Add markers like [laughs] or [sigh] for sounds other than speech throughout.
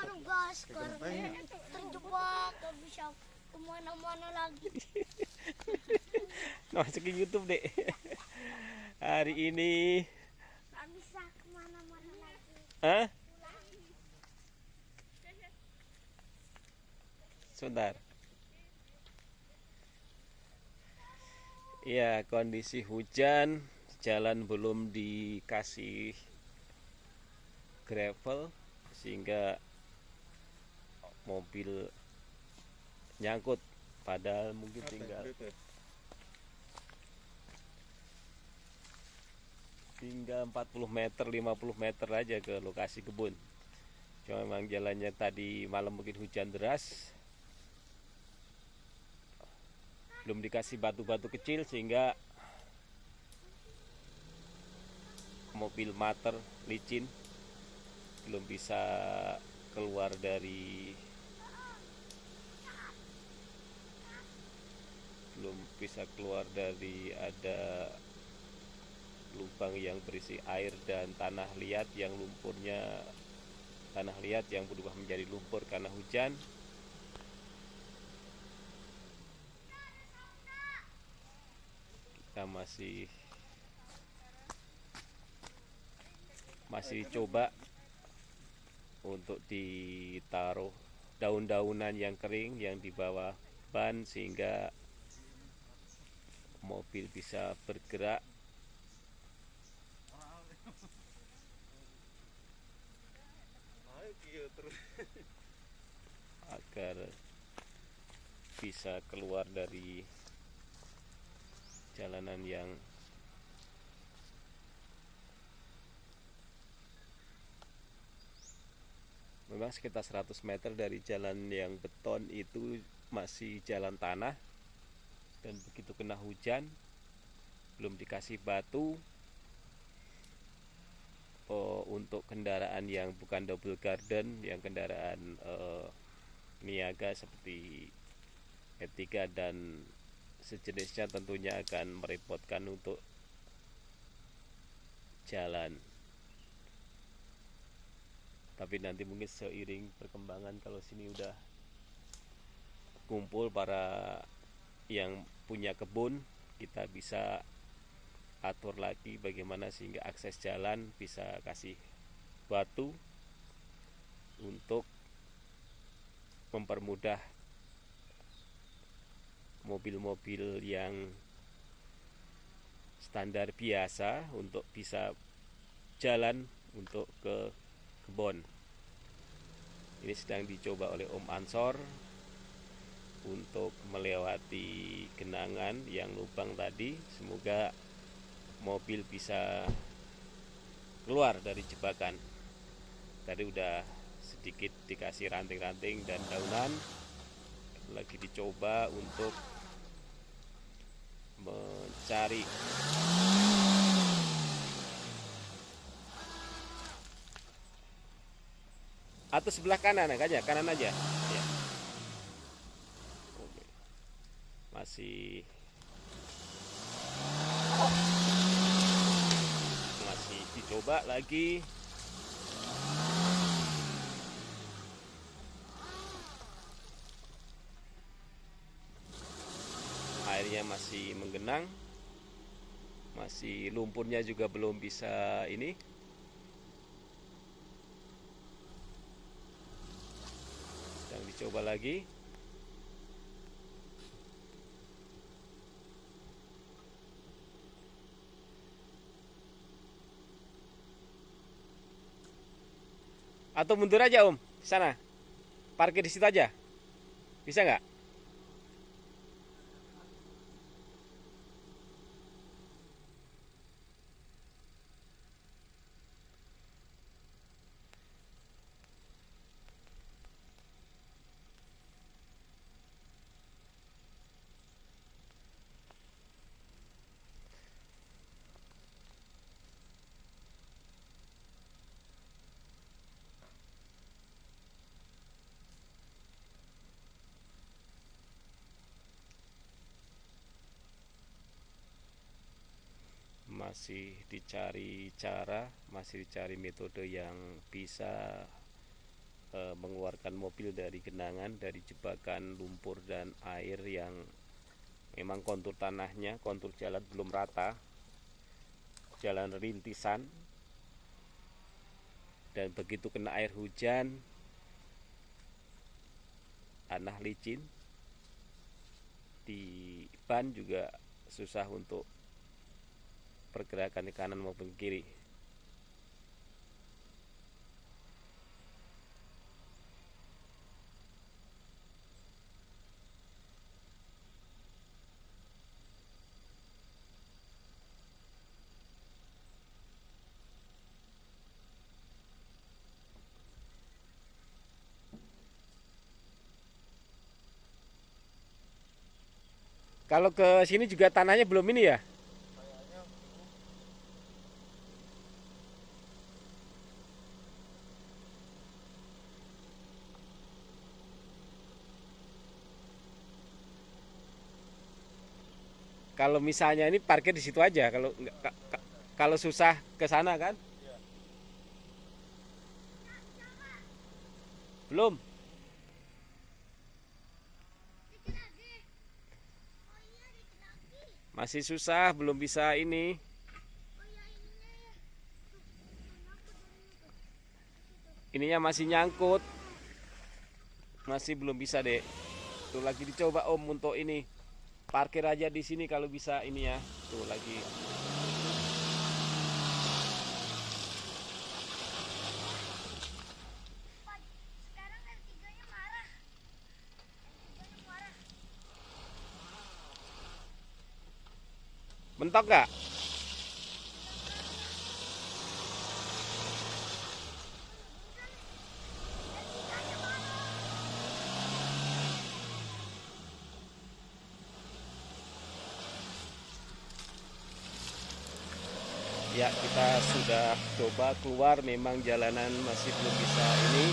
Halo guys, sekarang terjebak gak bisa ke mana-mana lagi. [laughs] masukin YouTube deh hari ini Gak bisa ke mana-mana lagi. Hah? Sebentar. Ya, kondisi hujan, jalan belum dikasih gravel sehingga mobil nyangkut padahal mungkin tinggal. tinggal 40 meter 50 meter aja ke lokasi kebun. Cuma memang jalannya tadi malam mungkin hujan deras. Belum dikasih batu-batu kecil sehingga mobil mater licin. Belum bisa keluar dari belum bisa keluar dari ada lubang yang berisi air dan tanah liat yang lumpurnya tanah liat yang berubah menjadi lumpur karena hujan. Kita masih masih coba untuk ditaruh daun-daunan yang kering yang di bawah ban sehingga mobil bisa bergerak. Agar bisa keluar dari jalanan yang memang sekitar 100 meter dari jalan yang beton itu masih jalan tanah dan begitu kena hujan belum dikasih batu oh, untuk kendaraan yang bukan double garden yang kendaraan eh, niaga seperti E3 dan sejenisnya tentunya akan merepotkan untuk jalan. Tapi nanti mungkin seiring perkembangan kalau sini udah kumpul para yang punya kebun kita bisa atur lagi bagaimana sehingga akses jalan bisa kasih batu untuk mempermudah mobil-mobil yang standar biasa untuk bisa jalan untuk ke kebon ini sedang dicoba oleh Om Ansor untuk melewati genangan yang lubang tadi. Semoga mobil bisa keluar dari jebakan. Tadi udah sedikit dikasih ranting-ranting dan daunan. Lagi dicoba untuk mencari. Atau sebelah kanan aja kanan aja. Ya. Masih. Masih dicoba lagi. Airnya masih menggenang. Masih lumpurnya juga belum bisa ini. Sedang dicoba lagi atau mundur aja om. Sana. Parkir di situ aja. Bisa nggak masih dicari cara, masih dicari metode yang bisa eh, mengeluarkan mobil dari genangan dari jebakan lumpur dan air yang memang kontur tanahnya kontur jalan belum rata jalan rintisan. Dan begitu kena air hujan tanah licin di ban juga susah untuk pergerakan ke kanan maupun kiri Kalau ke sini juga tanahnya belum ini ya? Kalau misalnya ini parkir di situ aja, kalau kalau susah ke sana kan? Belum. Masih susah, belum bisa ini. Itu? Ininya masih nyangkut. Masih belum bisa, Dek. Tuh lagi dicoba Om untuk ini. Parkir aja di sini kalau bisa ini ya. Tuh lagi. Pak, sekarang R3-nya marah. R3-nya marah. Mentok nggak? Ya kita sudah coba keluar. Memang jalanan masih belum bisa ini.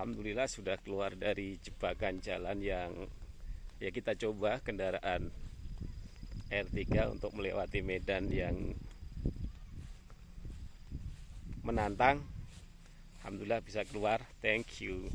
Alhamdulillah sudah keluar dari jebakan jalan yang ya kita coba kendaraan R3 untuk melewati medan yang menantang. Alhamdulillah bisa keluar. Thank you.